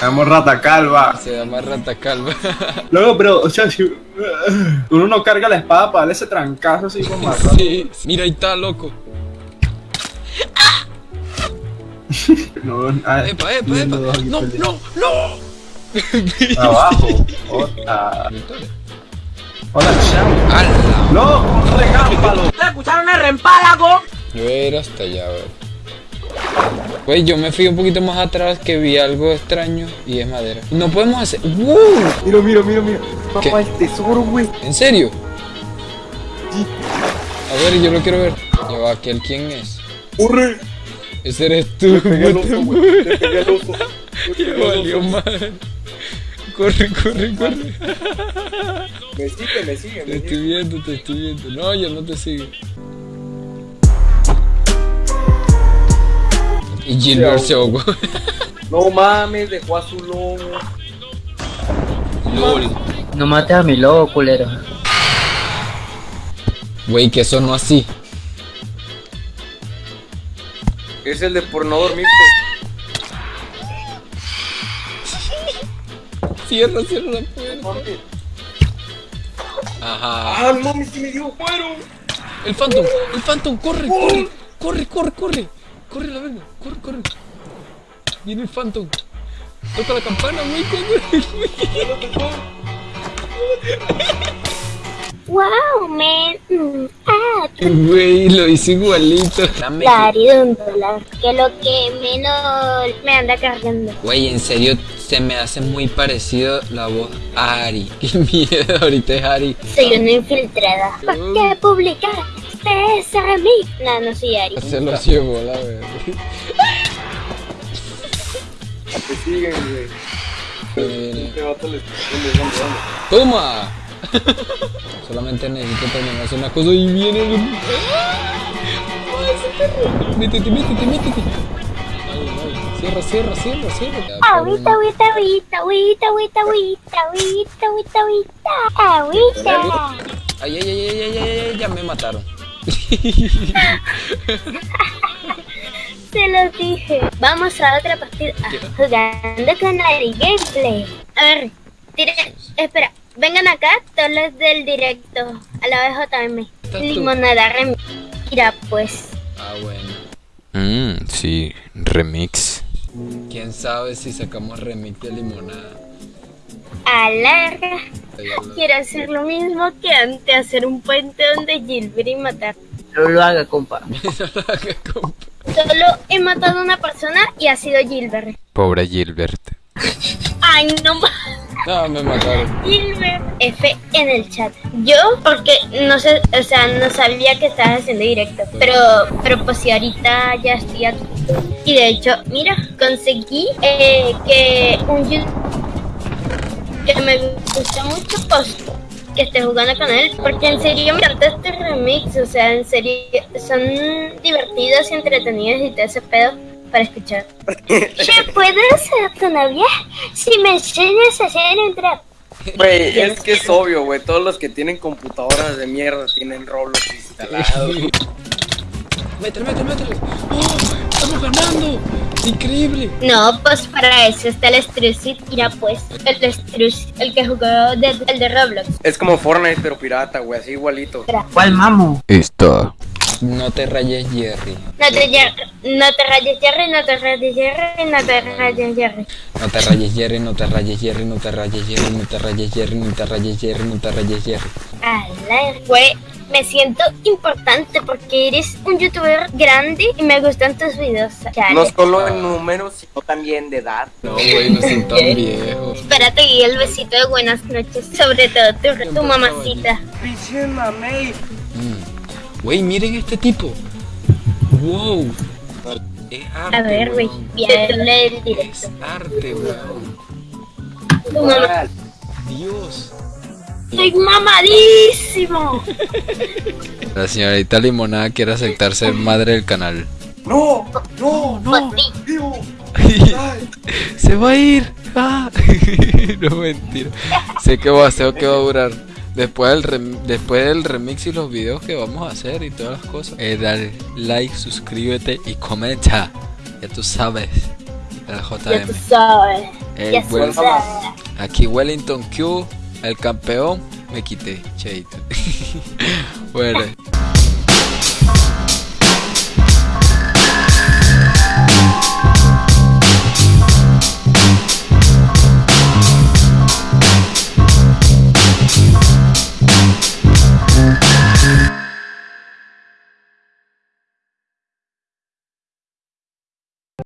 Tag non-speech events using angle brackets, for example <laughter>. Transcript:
llamo Rata Calva. Se llama Rata Calva. <laughs> Luego, pero, o sea, si uno no carga la espada para darle ese trancazo así como matar. Sí. Mira, ahí está, loco. <laughs> No, ah, Epa, epa, epa. No, no, <laughs> no. Abajo. Hola. Hola. ¡Hala! ¡Loco! ¡Regámpalo! Yo voy a ir hasta allá, a ver. Güey, yo me fui un poquito más atrás que vi algo extraño y es madera. No podemos hacer. ¡Wow! Mira, mira, mira, mira. ¿Qué? Papá, el tesoro, güey. ¿En serio? A ver, yo lo quiero ver. Ya va, ¿aquel quién es? ¡Corre! Ese eres tú. Pegué al oso, güey. Le pegué al oso. <laughs> Valió madre. Corre, corre, corre. Me sigue, me sigue, Te estoy viendo, te estoy viendo. No, yo no te sigo. Y Gilbert se ahogó. No mames, dejó a su lobo. LOL. No mates a mi lobo, culero. Güey, que sonó así. Es el de por no dormirte. Cierra, cierra la puerta. Ajá. Ah, no mames, sí me dio cuero. El Phantom, el Phantom, corre, corre, corre, corre, corre. Corre la verga, corre, corre. Viene el Phantom. Toca la campana, güey. Wow, man. Ah, Güey, lo hice igualito. Dari de un dólar. Que lo que menos me anda cargando. Güey, en serio, se me hace muy parecido la voz a Ari. <laughs> Qué miedo, ahorita es Ari. Soy una infiltrada. ¿Por qué publicar? Ustedes a mí. No, no soy Ari. Se lo llevó, la verdad. Te siguen, güey. Este. ¡Toma! Solamente necesito terminar una cosa y viene el... ¡Ay, ese perro! Métete, métete, métete. Ay, ay. Cierra, cierra, cierra, cierra. Agüita, agüita, agüita, agüita, agüita, agüita, agüita, agüita, agüita, agüita. Ay, ay, ay, ay, ay, ay, ay, ya me mataron. <laughs> Se los dije. Vamos a otra partida. Jugando con Ari Gameplay. A ver, tire, espera. Vengan acá todos los del directo. A la BJM. ¿Estás tú? Limonada Rem. Mira, pues. Ah, bueno. Mmm, sí, remix. ¿Quién sabe si sacamos remix de limonada? Alarga. Quiero hacer lo mismo que antes. Hacer un puente donde Gilbert y matar. <laughs> No lo haga, compa. Solo he matado a una persona y ha sido Gilbert. Pobre Gilbert. Ay, no más. No, me mataron. Gilbert F en el chat. Yo, porque no sé, o sea, no sabía que estabas haciendo directo. Pero, pero pues si ahorita ya estoy aquí. Y de hecho, mira, conseguí eh, que un youtuber que me gusta mucho, pues que esté jugando con él. Porque en serio me encanta este remix. O sea, en serio, son divertidos y entretenidos y todo ese pedo para escuchar. <laughs> ¿Qué puedo ser tu novia si me enseñas a hacer un trap? Güey, es que es obvio, güey. Todos los que tienen computadoras de mierda tienen Roblox instalado. <laughs> Métele, métele, métele. ¡Oh! ¡Estamos ganando! ¡Increíble! No, pues para eso está el Strucid. Mira, pues, el Strucid, el que jugó de, el de Roblox. Es como Fortnite, pero pirata, güey, así igualito. ¿Cuál mamo? Está. No te rayes, Jerry. No te, lle- no te rayes, Jerry, no te rayes, Jerry, no te rayes, Jerry. No te rayes, Jerry, no te rayes, Jerry, no te rayes, Jerry, no te rayes, Jerry, no te rayes, Jerry, no te rayes, Jerry. Ala, güey, me siento importante porque eres un youtuber grande y me gustan tus videos. Chale. No solo en números, sino también de edad. No, güey, no son tan <laughs> viejos. Espérate y el besito de buenas noches, sobre todo tu, tu mamacita. Mm. Güey, miren este tipo. Wow. Es arte. A ver, güey, Es arte. Dios. Soy mamadísimo. La señorita Limonada quiere aceptar ser madre del canal. ¡No! ¡No! Ti. ¡Vivo! <laughs> Se va a ir. Ah. <laughs> no mentira. Sé que va, sé que va a durar. Después del, rem- después del remix y los videos que vamos a hacer y todas las cosas. Eh, dale like, suscríbete y comenta. Ya tú sabes. El Ya JM. tú sabes. Eh, Ya bueno, sudada. aquí Wellington Q, el campeón, me quité, cheito. <laughs> bueno.